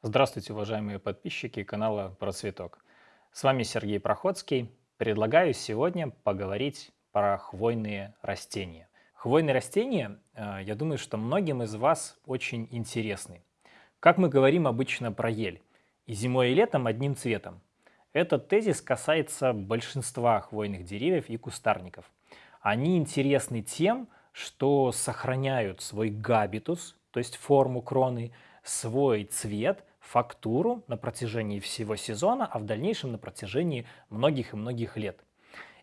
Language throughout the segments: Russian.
Здравствуйте, уважаемые подписчики канала Процветок. С вами Сергей Проходский. Предлагаю сегодня поговорить про хвойные растения. Хвойные растения, э, я думаю, что многим из вас очень интересны. Как мы говорим обычно про ель, и зимой и летом одним цветом. Этот тезис касается большинства хвойных деревьев и кустарников. Они интересны тем, что сохраняют свой габитус, то есть форму кроны, свой цвет фактуру на протяжении всего сезона, а в дальнейшем на протяжении многих и многих лет.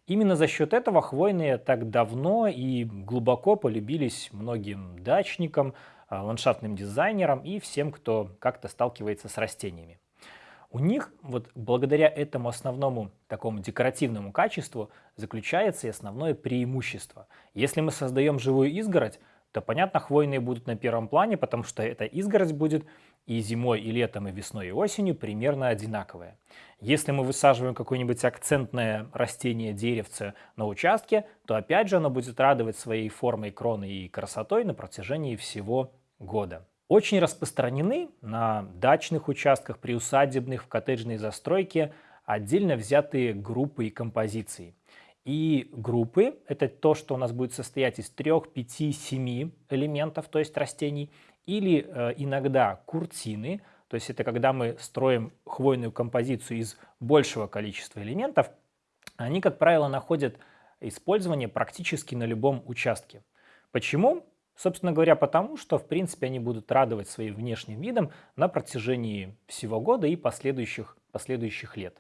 Именно за счет этого хвойные так давно и глубоко полюбились многим дачникам, а, ландшафтным дизайнерам и всем, кто как-то сталкивается с растениями. У них вот благодаря этому основному такому декоративному качеству заключается и основное преимущество. Если мы создаем живую изгородь, то, понятно, хвойные будут на первом плане, потому что эта изгородь будет и зимой, и летом, и весной, и осенью примерно одинаковая. Если мы высаживаем какое-нибудь акцентное растение, деревце на участке, то опять же оно будет радовать своей формой кроны и красотой на протяжении всего года. Очень распространены на дачных участках, приусадебных, в коттеджной застройке отдельно взятые группы и композиции. И группы – это то, что у нас будет состоять из 3, 5, 7 элементов, то есть растений, или э, иногда куртины, то есть это когда мы строим хвойную композицию из большего количества элементов, они, как правило, находят использование практически на любом участке. Почему? Собственно говоря, потому что, в принципе, они будут радовать своим внешним видом на протяжении всего года и последующих, последующих лет.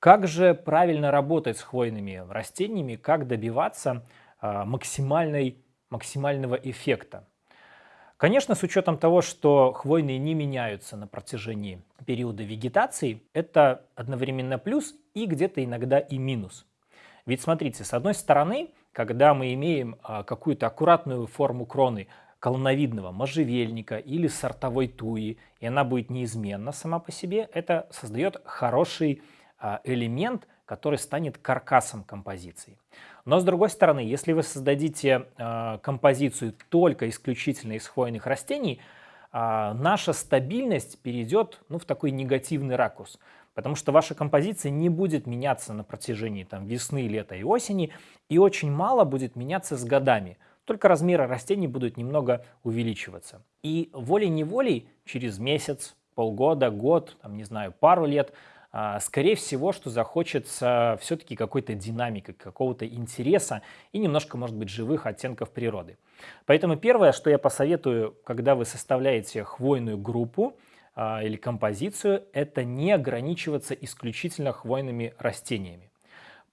Как же правильно работать с хвойными растениями, как добиваться а, максимальной, максимального эффекта? Конечно, с учетом того, что хвойные не меняются на протяжении периода вегетации, это одновременно плюс и где-то иногда и минус. Ведь смотрите, с одной стороны, когда мы имеем а, какую-то аккуратную форму кроны колоновидного можжевельника или сортовой туи, и она будет неизменна сама по себе, это создает хороший а, элемент, который станет каркасом композиции. Но с другой стороны, если вы создадите э, композицию только исключительно из хвойных растений, э, наша стабильность перейдет ну, в такой негативный ракурс. Потому что ваша композиция не будет меняться на протяжении там, весны, лета и осени, и очень мало будет меняться с годами. Только размеры растений будут немного увеличиваться. И волей-неволей через месяц, полгода, год, там, не знаю, пару лет – скорее всего, что захочется все-таки какой-то динамики, какого-то интереса и немножко, может быть, живых оттенков природы. Поэтому первое, что я посоветую, когда вы составляете хвойную группу а, или композицию, это не ограничиваться исключительно хвойными растениями.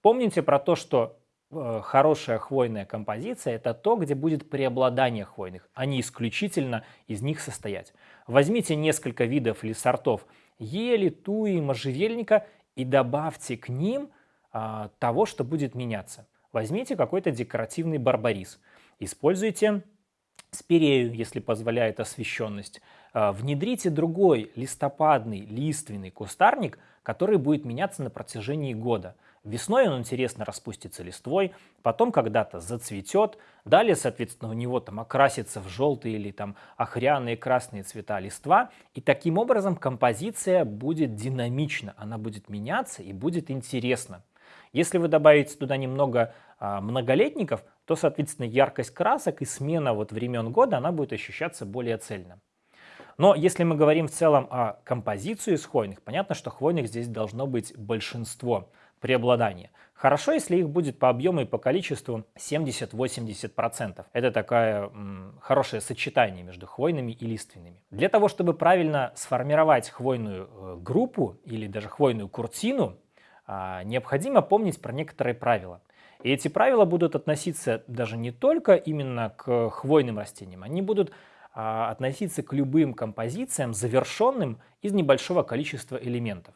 Помните про то, что э, хорошая хвойная композиция – это то, где будет преобладание хвойных, а не исключительно из них состоять. Возьмите несколько видов или сортов – ели, туи, можжевельника и добавьте к ним а, того, что будет меняться. Возьмите какой-то декоративный барбарис, используйте спирею, если позволяет освещенность, а, внедрите другой листопадный лиственный кустарник, который будет меняться на протяжении года – Весной он интересно распустится листвой, потом когда-то зацветет, далее, соответственно, у него там окрасится в желтые или там охряные красные цвета листва, и таким образом композиция будет динамична, она будет меняться и будет интересна. Если вы добавите туда немного а, многолетников, то, соответственно, яркость красок и смена вот времен года, она будет ощущаться более цельно. Но если мы говорим в целом о композиции из хвойных, понятно, что хвойных здесь должно быть большинство преобладание. Хорошо, если их будет по объему и по количеству 70-80%. Это такое м, хорошее сочетание между хвойными и лиственными. Для того, чтобы правильно сформировать хвойную э, группу или даже хвойную куртину, э, необходимо помнить про некоторые правила. И эти правила будут относиться даже не только именно к хвойным растениям, они будут а, относиться к любым композициям, завершенным из небольшого количества элементов.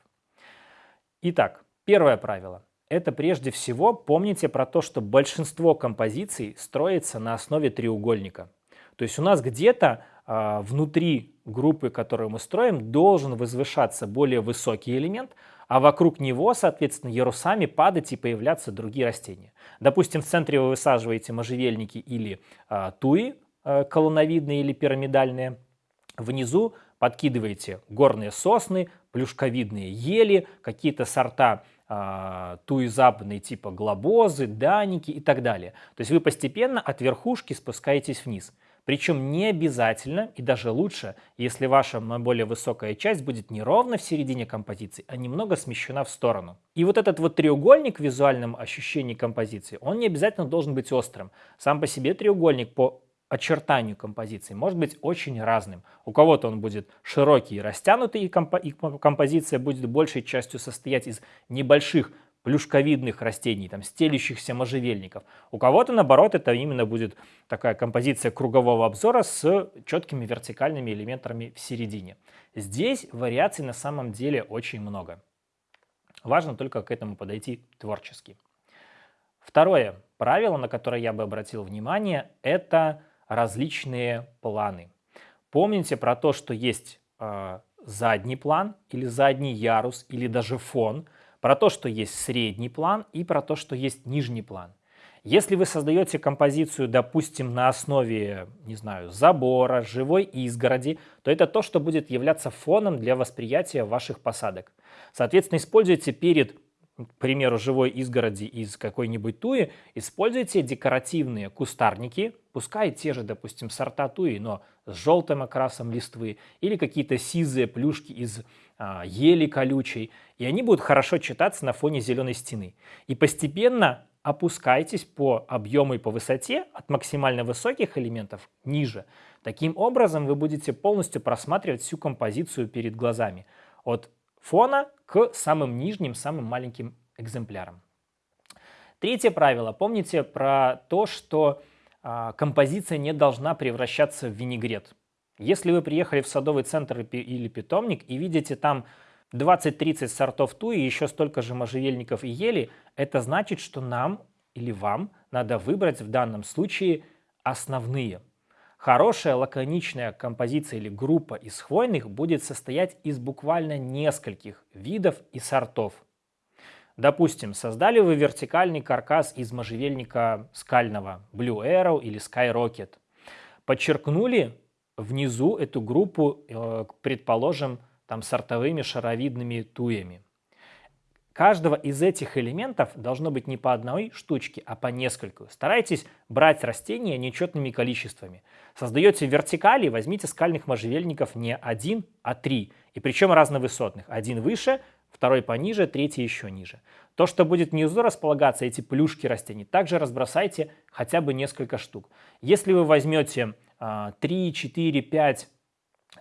Итак, Первое правило. Это прежде всего помните про то, что большинство композиций строится на основе треугольника. То есть у нас где-то э, внутри группы, которую мы строим, должен возвышаться более высокий элемент, а вокруг него, соответственно, ярусами падать и появляться другие растения. Допустим, в центре вы высаживаете можжевельники или э, туи, э, колоновидные или пирамидальные. Внизу подкидываете горные сосны, плюшковидные ели, какие-то сорта туизападные типа глобозы, даники и так далее. То есть вы постепенно от верхушки спускаетесь вниз. Причем не обязательно и даже лучше, если ваша более высокая часть будет не ровно в середине композиции, а немного смещена в сторону. И вот этот вот треугольник в визуальном ощущении композиции, он не обязательно должен быть острым. Сам по себе треугольник по очертанию композиции может быть очень разным. У кого-то он будет широкий и растянутый, и, компо и композиция будет большей частью состоять из небольших плюшковидных растений, там, стелющихся можжевельников. У кого-то, наоборот, это именно будет такая композиция кругового обзора с четкими вертикальными элементами в середине. Здесь вариаций на самом деле очень много. Важно только к этому подойти творчески. Второе правило, на которое я бы обратил внимание, это различные планы. Помните про то, что есть э, задний план или задний ярус или даже фон – про то, что есть средний план и про то, что есть нижний план. Если вы создаете композицию, допустим, на основе, не знаю, забора, живой изгороди, то это то, что будет являться фоном для восприятия ваших посадок. Соответственно, используйте перед к примеру, живой изгороди из какой-нибудь туи, используйте декоративные кустарники, пускай те же, допустим, сорта туи, но с желтым окрасом листвы, или какие-то сизые плюшки из а, ели колючей, и они будут хорошо читаться на фоне зеленой стены. И постепенно опускайтесь по объему и по высоте от максимально высоких элементов ниже. Таким образом вы будете полностью просматривать всю композицию перед глазами. От фона к самым нижним, самым маленьким экземплярам. Третье правило. Помните про то, что э, композиция не должна превращаться в винегрет. Если вы приехали в садовый центр или питомник и видите там 20-30 сортов туи и еще столько же можжевельников и ели, это значит, что нам или вам надо выбрать в данном случае основные – Хорошая лаконичная композиция или группа из хвойных будет состоять из буквально нескольких видов и сортов. Допустим, создали вы вертикальный каркас из можжевельника скального Blue Arrow или Sky Rocket. Подчеркнули внизу эту группу, э, предположим, там сортовыми шаровидными туями. Каждого из этих элементов должно быть не по одной штучке, а по нескольку. Старайтесь брать растения нечетными количествами. Создаете вертикали, возьмите скальных можжевельников не один, а три. И причем разновысотных. Один выше, второй пониже, третий еще ниже. То, что будет внизу располагаться, эти плюшки растений, также разбросайте хотя бы несколько штук. Если вы возьмете 3, 4, 5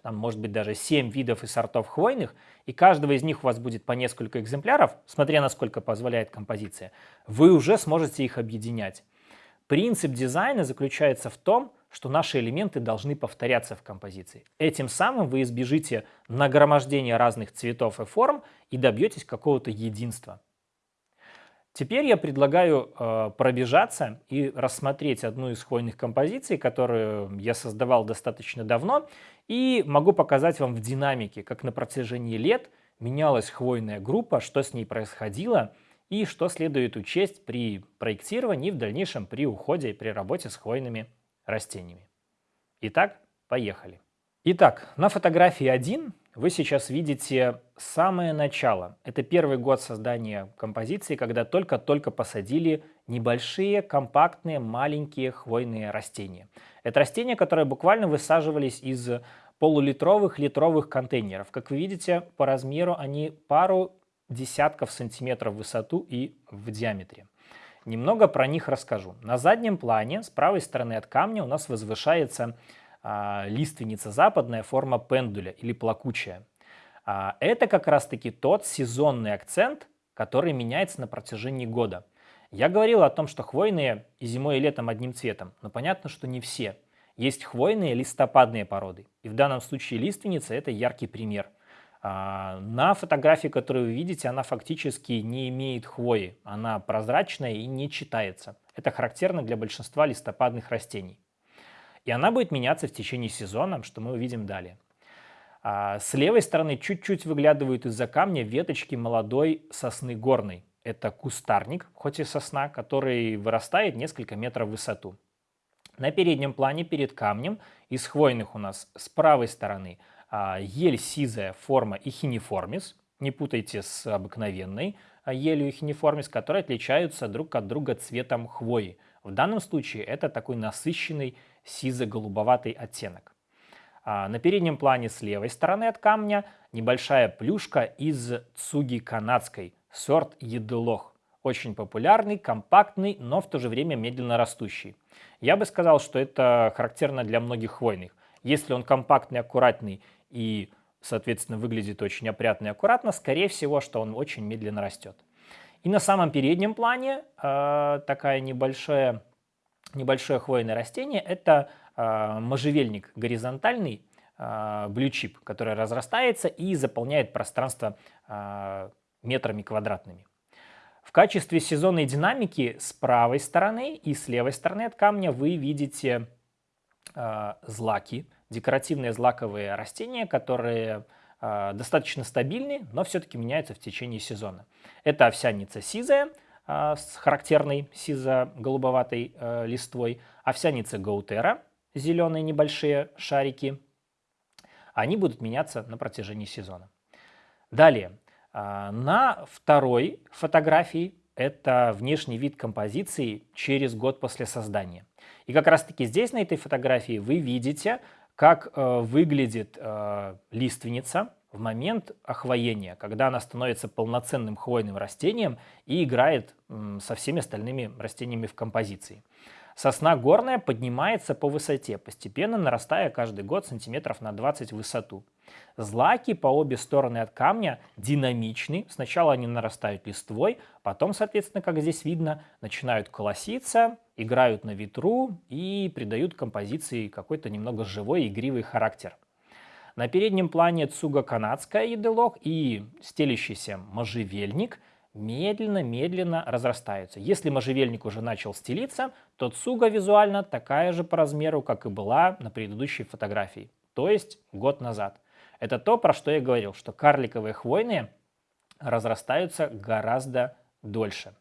там может быть даже 7 видов и сортов хвойных, и каждого из них у вас будет по несколько экземпляров, смотря насколько позволяет композиция, вы уже сможете их объединять. Принцип дизайна заключается в том, что наши элементы должны повторяться в композиции. Этим самым вы избежите нагромождения разных цветов и форм и добьетесь какого-то единства. Теперь я предлагаю э, пробежаться и рассмотреть одну из хвойных композиций, которую я создавал достаточно давно, и могу показать вам в динамике, как на протяжении лет менялась хвойная группа, что с ней происходило и что следует учесть при проектировании и в дальнейшем при уходе и при работе с хвойными растениями. Итак, поехали. Итак, на фотографии 1 вы сейчас видите самое начало. Это первый год создания композиции, когда только-только посадили небольшие, компактные, маленькие хвойные растения. Это растения, которые буквально высаживались из полулитровых, литровых контейнеров. Как вы видите, по размеру они пару десятков сантиметров в высоту и в диаметре. Немного про них расскажу. На заднем плане, с правой стороны от камня, у нас возвышается а, лиственница западная, форма пендуля или плакучая. А, это как раз-таки тот сезонный акцент, который меняется на протяжении года. Я говорил о том, что хвойные и зимой, и летом одним цветом, но понятно, что не все. Есть хвойные листопадные породы, и в данном случае лиственница – это яркий пример. А, на фотографии, которую вы видите, она фактически не имеет хвои, она прозрачная и не читается. Это характерно для большинства листопадных растений. И она будет меняться в течение сезона, что мы увидим далее. А с левой стороны чуть-чуть выглядывают из-за камня веточки молодой сосны горной. Это кустарник, хоть и сосна, который вырастает несколько метров в высоту. На переднем плане перед камнем из хвойных у нас с правой стороны ель сизая форма ихинеформис, не путайте с обыкновенной а, елью ихинеформис, которые отличаются друг от друга цветом хвои. В данном случае это такой насыщенный сизо-голубоватый оттенок. А, на переднем плане с левой стороны от камня небольшая плюшка из цуги канадской, сорт еделох. Очень популярный, компактный, но в то же время медленно растущий. Я бы сказал, что это характерно для многих хвойных. Если он компактный, аккуратный и, соответственно, выглядит очень опрятно и аккуратно, скорее всего, что он очень медленно растет. И на самом переднем плане э, такая небольшая, небольшое хвойное растение – это э, можжевельник горизонтальный, э, блючип, который разрастается и заполняет пространство э, метрами квадратными. В качестве сезонной динамики с правой стороны и с левой стороны от камня вы видите э, злаки, декоративные злаковые растения, которые э, достаточно стабильны, но все-таки меняются в течение сезона. Это овсяница сизая э, с характерной сизо-голубоватой э, листвой, овсяница гаутера, зеленые небольшие шарики. Они будут меняться на протяжении сезона. Далее, а, на второй фотографии это внешний вид композиции через год после создания. И как раз таки здесь, на этой фотографии, вы видите, как э, выглядит э, лиственница в момент охвоения, когда она становится полноценным хвойным растением и играет со всеми остальными растениями в композиции. Сосна горная поднимается по высоте, постепенно нарастая каждый год сантиметров на 20 в высоту. Злаки по обе стороны от камня динамичны. Сначала они нарастают листвой, потом, соответственно, как здесь видно, начинают колоситься, играют на ветру и придают композиции какой-то немного живой игривый характер. На переднем плане цуга канадская еделок и стелящийся можжевельник – медленно-медленно разрастаются. Если можжевельник уже начал стелиться, то цуга визуально такая же по размеру, как и была на предыдущей фотографии, то есть год назад. Это то, про что я говорил, что карликовые хвойные разрастаются гораздо дольше.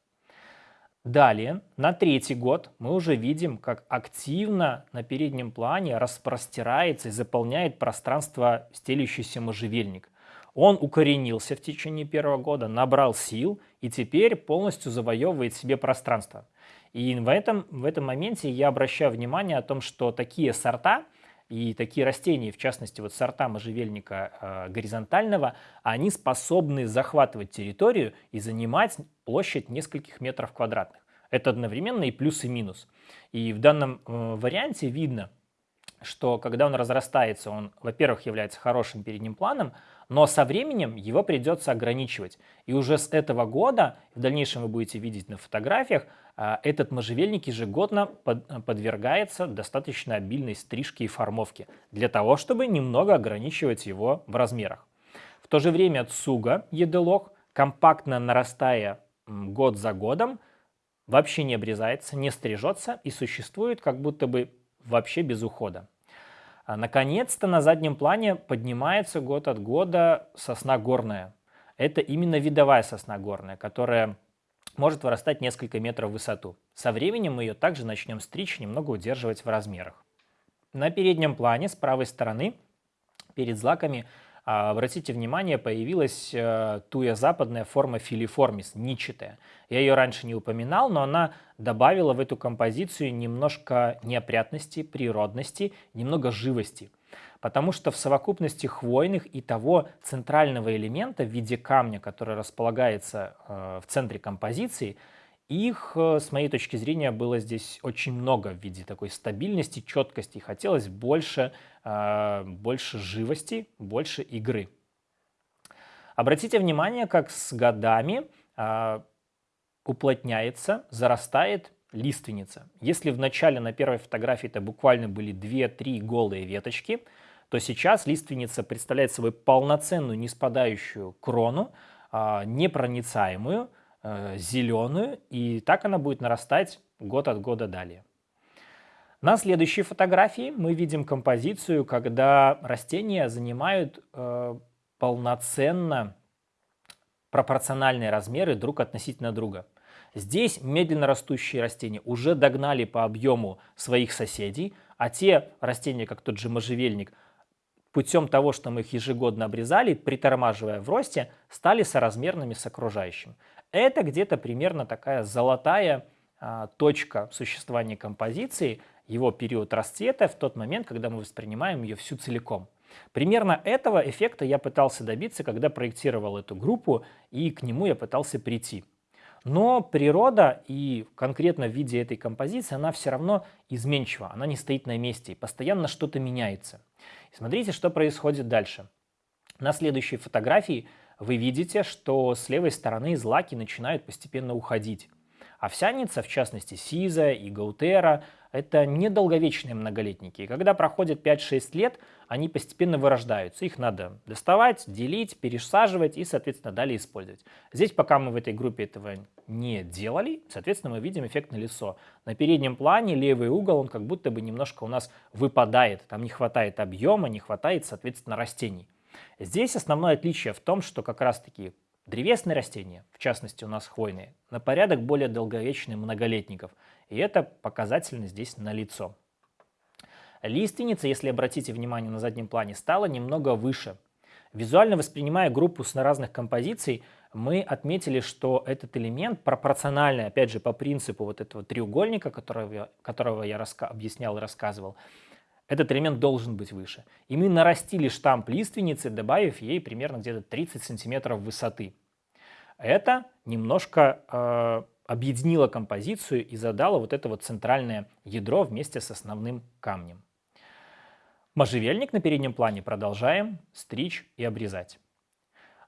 Далее, на третий год мы уже видим, как активно на переднем плане распростирается и заполняет пространство стелющийся можжевельник. Он укоренился в течение первого года, набрал сил и теперь полностью завоевывает себе пространство. И в этом, в этом моменте я обращаю внимание о том, что такие сорта и такие растения, в частности вот сорта можжевельника э, горизонтального, они способны захватывать территорию и занимать площадь нескольких метров квадратных. Это одновременно и плюс и минус. И в данном э, варианте видно, что когда он разрастается, он, во-первых, является хорошим передним планом, но со временем его придется ограничивать. И уже с этого года, в дальнейшем вы будете видеть на фотографиях, а, этот можжевельник ежегодно подвергается достаточно обильной стрижке и формовке, для того, чтобы немного ограничивать его в размерах. В то же время цуга, еделок, компактно нарастая год за годом, вообще не обрезается, не стрижется и существует как будто бы вообще без ухода. А, наконец-то на заднем плане поднимается год от года сосна горная. Это именно видовая сосна горная, которая может вырастать несколько метров в высоту. Со временем мы ее также начнем стричь, немного удерживать в размерах. На переднем плане с правой стороны перед злаками обратите внимание, появилась э, туя западная форма филиформис, ничатая. Я ее раньше не упоминал, но она добавила в эту композицию немножко неопрятности, природности, немного живости. Потому что в совокупности хвойных и того центрального элемента в виде камня, который располагается э, в центре композиции, их, э, с моей точки зрения, было здесь очень много в виде такой стабильности, четкости. Хотелось больше, э, больше живости, больше игры. Обратите внимание, как с годами э, уплотняется, зарастает лиственница. Если в начале на первой фотографии это буквально были 2-3 голые веточки, то сейчас лиственница представляет собой полноценную неспадающую крону, непроницаемую, э, зеленую, и так она будет нарастать год от года далее. На следующей фотографии мы видим композицию, когда растения занимают э, полноценно пропорциональные размеры друг относительно друга. Здесь медленно растущие растения уже догнали по объему своих соседей, а те растения, как тот же можжевельник, путем того, что мы их ежегодно обрезали, притормаживая в росте, стали соразмерными с окружающим. Это где-то примерно такая золотая а, точка существования композиции, его период расцвета в тот момент, когда мы воспринимаем ее всю целиком. Примерно этого эффекта я пытался добиться, когда проектировал эту группу, и к нему я пытался прийти. Но природа, и конкретно в виде этой композиции, она все равно изменчива, она не стоит на месте, и постоянно что-то меняется. Смотрите, что происходит дальше. На следующей фотографии вы видите, что с левой стороны злаки начинают постепенно уходить. Овсяница, в частности сиза и гаутера, это недолговечные многолетники. И когда проходит 5-6 лет, они постепенно вырождаются. Их надо доставать, делить, пересаживать и, соответственно, далее использовать. Здесь, пока мы в этой группе этого не делали, соответственно, мы видим эффект на лицо. На переднем плане левый угол, он как будто бы немножко у нас выпадает. Там не хватает объема, не хватает, соответственно, растений. Здесь основное отличие в том, что как раз-таки Древесные растения, в частности у нас хвойные, на порядок более долговечные многолетников, и это показательно здесь налицо. Лиственница, если обратите внимание на заднем плане, стала немного выше. Визуально воспринимая группу с разных композиций, мы отметили, что этот элемент пропорциональный, опять же, по принципу вот этого треугольника, которого, которого я объяснял и рассказывал, этот элемент должен быть выше. И мы нарастили штамп лиственницы, добавив ей примерно где-то 30 сантиметров высоты. Это немножко э, объединило композицию и задало вот это вот центральное ядро вместе с основным камнем. Можжевельник на переднем плане продолжаем стричь и обрезать.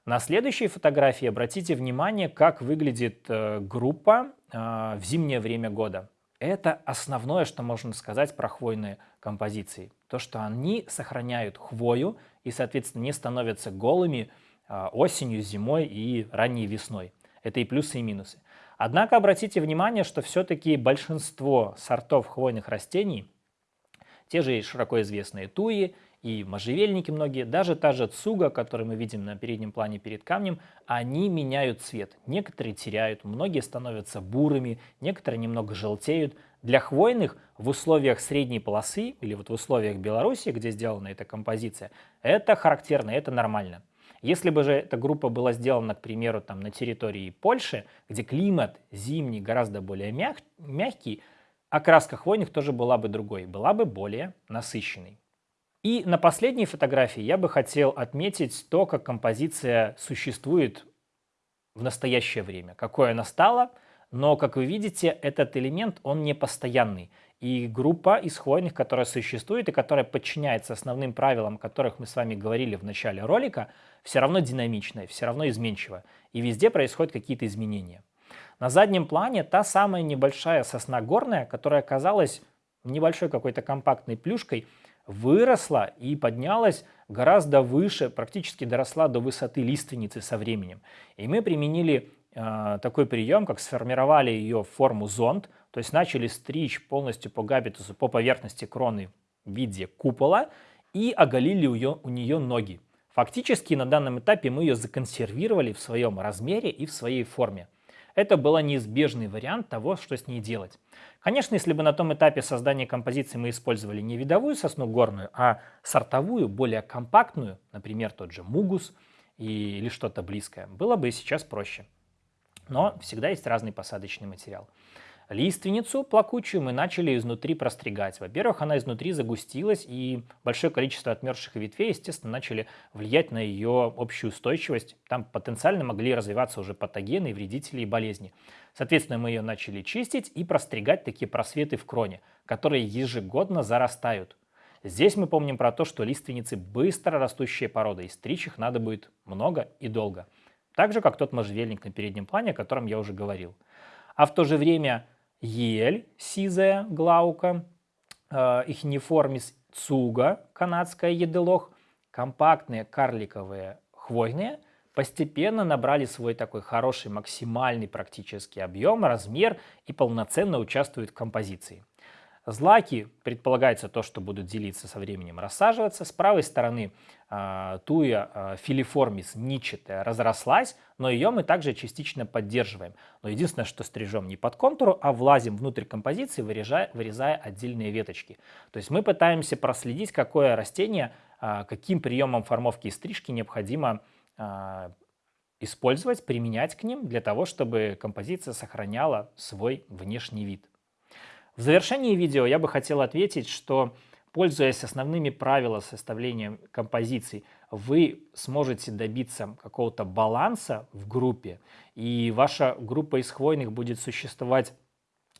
На следующей фотографии обратите внимание, как выглядит э, группа э, в зимнее время года. Это основное, что можно сказать про хвойные композиции. То, что они сохраняют хвою и, соответственно, не становятся голыми а, осенью, зимой и ранней весной. Это и плюсы, и минусы. Однако обратите внимание, что все-таки большинство сортов хвойных растений, те же широко известные туи и можжевельники многие, даже та же цуга, которую мы видим на переднем плане перед камнем, они меняют цвет. Некоторые теряют, многие становятся бурыми, некоторые немного желтеют. Для хвойных в условиях средней полосы или вот в условиях Беларуси, где сделана эта композиция, это характерно, это нормально. Если бы же эта группа была сделана, к примеру, там, на территории Польши, где климат зимний гораздо более мяг мягкий, окраска хвойных тоже была бы другой, была бы более насыщенной. И на последней фотографии я бы хотел отметить то, как композиция существует в настоящее время, какое она стала, но, как вы видите, этот элемент, он не постоянный. И группа из хвойных, которая существует и которая подчиняется основным правилам, о которых мы с вами говорили в начале ролика, все равно динамичная, все равно изменчивая. И везде происходят какие-то изменения. На заднем плане та самая небольшая сосна горная, которая оказалась небольшой какой-то компактной плюшкой, выросла и поднялась гораздо выше, практически доросла до высоты лиственницы со временем. И мы применили э, такой прием, как сформировали ее в форму зонд, то есть начали стричь полностью по габитусу, по поверхности кроны в виде купола и оголили ее, у нее ноги. Фактически на данном этапе мы ее законсервировали в своем размере и в своей форме. Это был неизбежный вариант того, что с ней делать. Конечно, если бы на том этапе создания композиции мы использовали не видовую сосну горную, а сортовую, более компактную, например, тот же мугус или что-то близкое, было бы сейчас проще. Но всегда есть разный посадочный материал. Лиственницу плакучую мы начали изнутри простригать. Во-первых, она изнутри загустилась, и большое количество отмерзших ветвей, естественно, начали влиять на ее общую устойчивость. Там потенциально могли развиваться уже патогены, вредители и болезни. Соответственно, мы ее начали чистить и простригать такие просветы в кроне, которые ежегодно зарастают. Здесь мы помним про то, что лиственницы быстро растущие породы, и стричь их надо будет много и долго. Так же, как тот можжевельник на переднем плане, о котором я уже говорил. А в то же время ель, сизая глаука, э, ихниформис цуга, канадская еделох, компактные карликовые хвойные, постепенно набрали свой такой хороший максимальный практический объем, размер и полноценно участвуют в композиции. Злаки предполагается то, что будут делиться со временем, рассаживаться. С правой стороны э, туя э, филиформис ничетая разрослась, но ее мы также частично поддерживаем. Но единственное, что стрижем не под контуру, а влазим внутрь композиции, вырезая, вырезая отдельные веточки. То есть мы пытаемся проследить, какое растение, э, каким приемом формовки и стрижки необходимо э, использовать, применять к ним для того, чтобы композиция сохраняла свой внешний вид. В завершении видео я бы хотел ответить, что пользуясь основными правилами составления композиций, вы сможете добиться какого-то баланса в группе, и ваша группа из хвойных будет существовать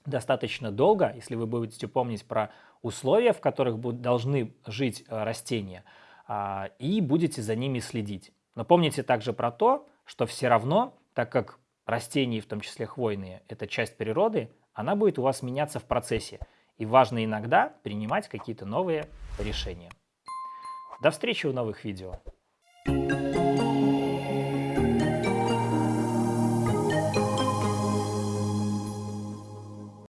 достаточно долго, если вы будете помнить про условия, в которых должны жить э, растения, а, и будете за ними следить. Но помните также про то, что все равно, так как растения, в том числе хвойные, это часть природы, она будет у вас меняться в процессе. И важно иногда принимать какие-то новые решения. До встречи в новых видео.